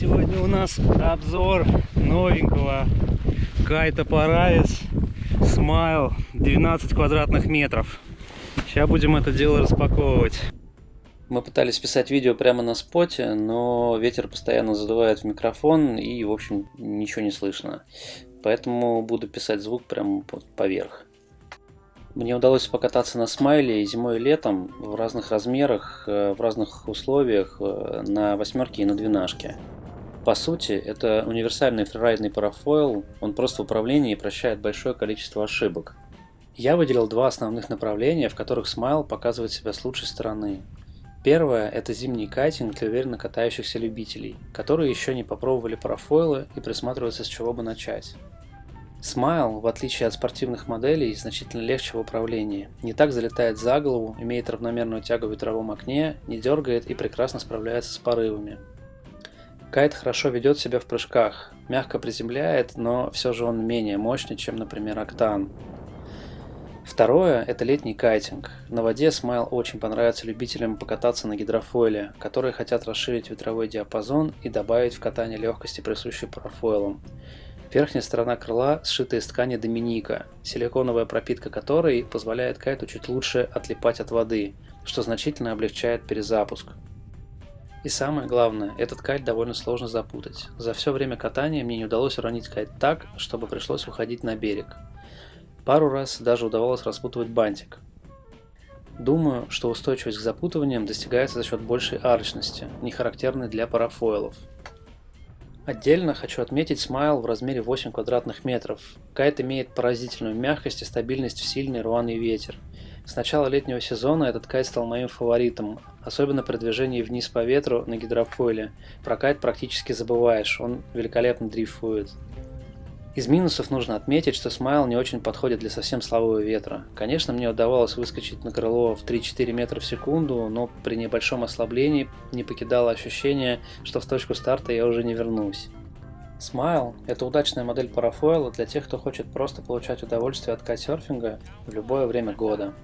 Сегодня у нас обзор новенького кайта Паравис Смайл 12 квадратных метров. Сейчас будем это дело распаковывать. Мы пытались писать видео прямо на споте, но ветер постоянно задувает в микрофон и, в общем, ничего не слышно. Поэтому буду писать звук прямо поверх. Мне удалось покататься на смайле зимой и летом в разных размерах, э, в разных условиях, э, на восьмерке и на двенашке. По сути, это универсальный фрирайдный парафойл, он просто в управлении прощает большое количество ошибок. Я выделил два основных направления, в которых смайл показывает себя с лучшей стороны. Первое – это зимний кайтинг для уверенно катающихся любителей, которые еще не попробовали парафойлы и присматриваются с чего бы начать. Смайл, в отличие от спортивных моделей, значительно легче в управлении. Не так залетает за голову, имеет равномерную тягу в ветровом окне, не дергает и прекрасно справляется с порывами. Кайт хорошо ведет себя в прыжках, мягко приземляет, но все же он менее мощный, чем, например, Октан. Второе – это летний кайтинг. На воде Смайл очень понравится любителям покататься на гидрофойле, которые хотят расширить ветровой диапазон и добавить в катание легкости, присущей парафойлам. Верхняя сторона крыла сшита из ткани Доминика, силиконовая пропитка которой позволяет кайту чуть лучше отлипать от воды, что значительно облегчает перезапуск. И самое главное, этот кайт довольно сложно запутать. За все время катания мне не удалось уронить кайт так, чтобы пришлось выходить на берег. Пару раз даже удавалось распутывать бантик. Думаю, что устойчивость к запутываниям достигается за счет большей арочности, не характерной для парафойлов. Отдельно хочу отметить смайл в размере 8 квадратных метров. Кайт имеет поразительную мягкость и стабильность в сильный рваный ветер. С начала летнего сезона этот кайт стал моим фаворитом, особенно при движении вниз по ветру на гидрофойле. Про кайт практически забываешь, он великолепно дрейфует. Из минусов нужно отметить, что смайл не очень подходит для совсем слабого ветра. Конечно, мне удавалось выскочить на крыло в 3-4 метра в секунду, но при небольшом ослаблении не покидало ощущение, что в точку старта я уже не вернусь. Смайл – это удачная модель парафойла для тех, кто хочет просто получать удовольствие от кайтсерфинга в любое время года.